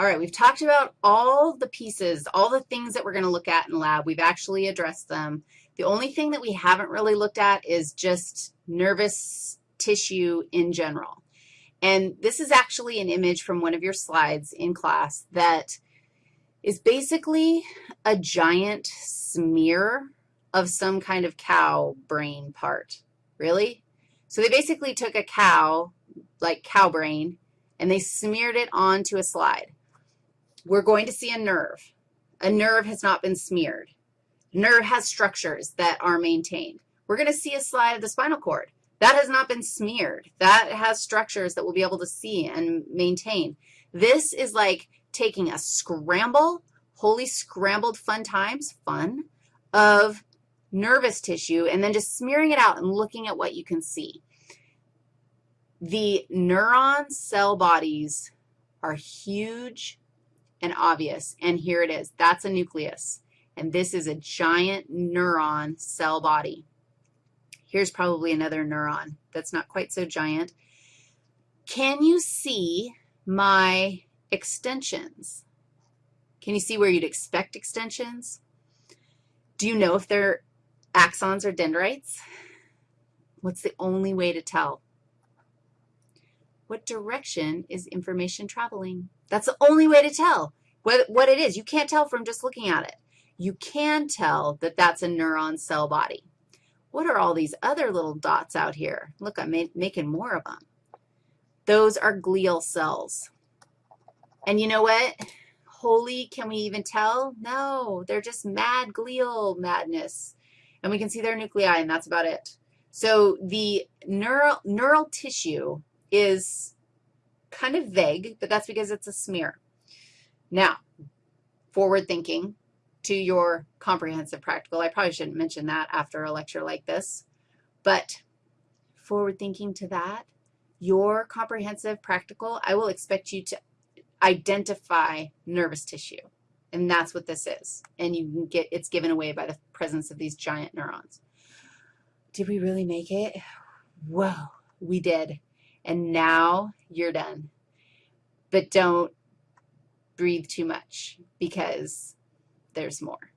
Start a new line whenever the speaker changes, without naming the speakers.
All right, we've talked about all the pieces, all the things that we're going to look at in lab. We've actually addressed them. The only thing that we haven't really looked at is just nervous tissue in general. And this is actually an image from one of your slides in class that is basically a giant smear of some kind of cow brain part. Really? So they basically took a cow, like cow brain, and they smeared it onto a slide. We're going to see a nerve. A nerve has not been smeared. Nerve has structures that are maintained. We're going to see a slide of the spinal cord. That has not been smeared. That has structures that we'll be able to see and maintain. This is like taking a scramble, wholly scrambled fun times, fun, of nervous tissue and then just smearing it out and looking at what you can see. The neuron cell bodies are huge and obvious, and here it is. That's a nucleus, and this is a giant neuron cell body. Here's probably another neuron that's not quite so giant. Can you see my extensions? Can you see where you'd expect extensions? Do you know if they're axons or dendrites? What's the only way to tell? What direction is information traveling? That's the only way to tell what, what it is. You can't tell from just looking at it. You can tell that that's a neuron cell body. What are all these other little dots out here? Look, I'm making more of them. Those are glial cells. And you know what? Holy, can we even tell? No, they're just mad glial madness. And we can see their nuclei, and that's about it. So the neural, neural tissue is kind of vague, but that's because it's a smear. Now, forward thinking to your comprehensive practical. I probably shouldn't mention that after a lecture like this, but forward thinking to that, your comprehensive practical, I will expect you to identify nervous tissue, and that's what this is. And you can get, it's given away by the presence of these giant neurons. Did we really make it? Whoa, we did. And now you're done. But don't breathe too much because there's more.